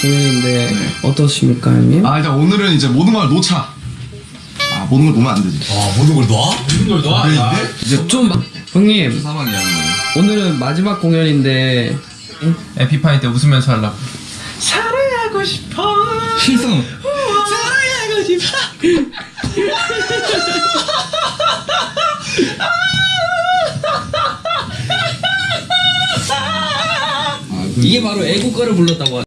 공연인데 네. 어떠십니까 형님? 아 일단 오늘은 이제 모든 걸 놓자. 아 모든 걸 놓으면 안 되지. 아 모든 걸 놔? 모든 걸 놔? 야. 네, 아. 이제 좀 마- 형님 사망이야. 오늘은 마지막 공연인데 에피파이 때 웃으면서 하려고 사랑하고 싶어 실성. 사랑하고 싶어 아, 그 이게 바로 애국가를 불렀다고